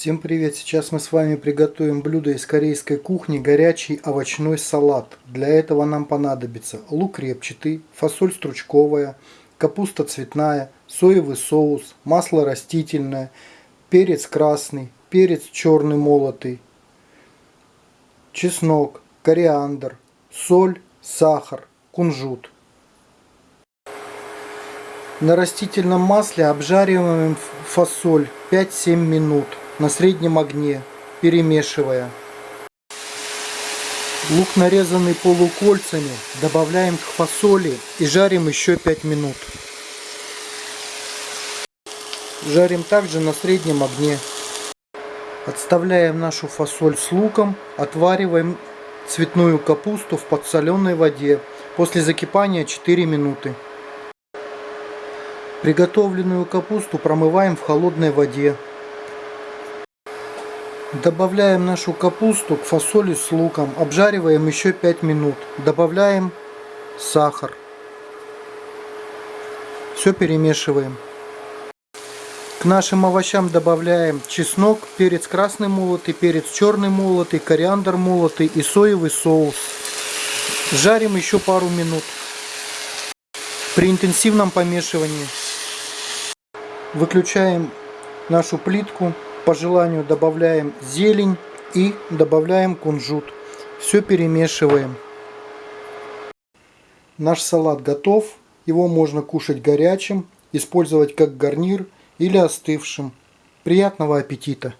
Всем привет! Сейчас мы с вами приготовим блюдо из корейской кухни горячий овощной салат. Для этого нам понадобится лук репчатый, фасоль стручковая, капуста цветная, соевый соус, масло растительное, перец красный, перец черный молотый, чеснок, кориандр, соль, сахар, кунжут. На растительном масле обжариваем фасоль 5-7 минут на среднем огне, перемешивая. Лук нарезанный полукольцами добавляем к фасоли и жарим еще 5 минут. Жарим также на среднем огне. Отставляем нашу фасоль с луком, отвариваем цветную капусту в подсоленной воде. После закипания 4 минуты. Приготовленную капусту промываем в холодной воде. Добавляем нашу капусту к фасоли с луком, обжариваем еще 5 минут. Добавляем сахар. Все перемешиваем. К нашим овощам добавляем чеснок, перец красный молотый, перец черный молотый, кориандр молотый и соевый соус. Жарим еще пару минут при интенсивном помешивании. Выключаем нашу плитку по желанию добавляем зелень и добавляем кунжут. Все перемешиваем. Наш салат готов. Его можно кушать горячим, использовать как гарнир или остывшим. Приятного аппетита!